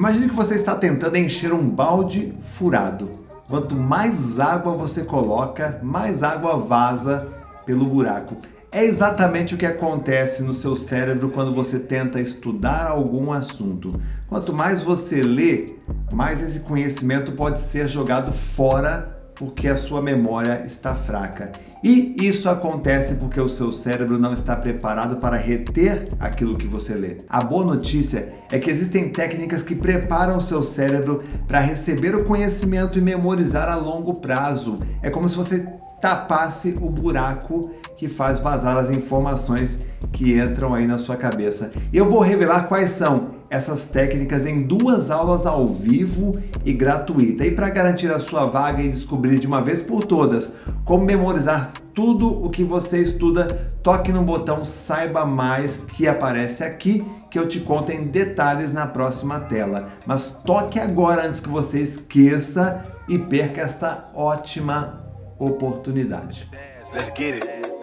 Imagine que você está tentando encher um balde furado. Quanto mais água você coloca, mais água vaza pelo buraco. É exatamente o que acontece no seu cérebro quando você tenta estudar algum assunto. Quanto mais você lê, mais esse conhecimento pode ser jogado fora porque a sua memória está fraca. E isso acontece porque o seu cérebro não está preparado para reter aquilo que você lê. A boa notícia é que existem técnicas que preparam o seu cérebro para receber o conhecimento e memorizar a longo prazo. É como se você tapasse o buraco que faz vazar as informações que entram aí na sua cabeça. Eu vou revelar quais são essas técnicas em duas aulas ao vivo e gratuita. E para garantir a sua vaga e descobrir de uma vez por todas como memorizar tudo o que você estuda, toque no botão Saiba Mais que aparece aqui que eu te conto em detalhes na próxima tela. Mas toque agora antes que você esqueça e perca esta ótima oportunidade. Let's get it.